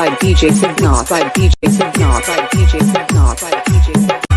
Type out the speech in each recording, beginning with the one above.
by DJ Signos by DJ Signos by DJ Signos by DJ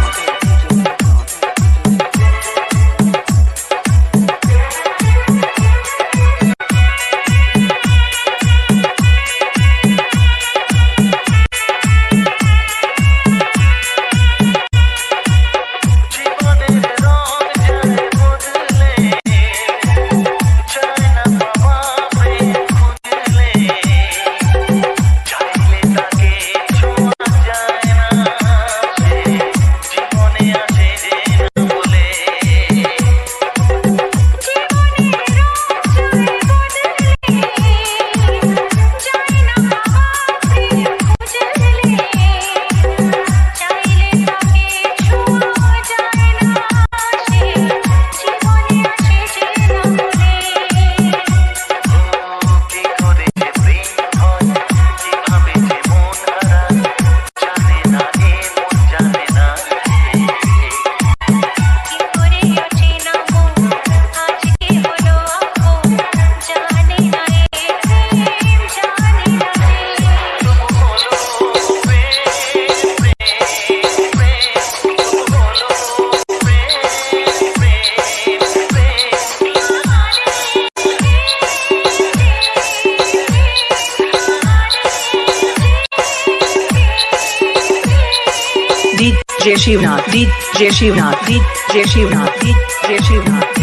Jai Shivnath Jai Shivnath Jai Shivnath Jai Shivnath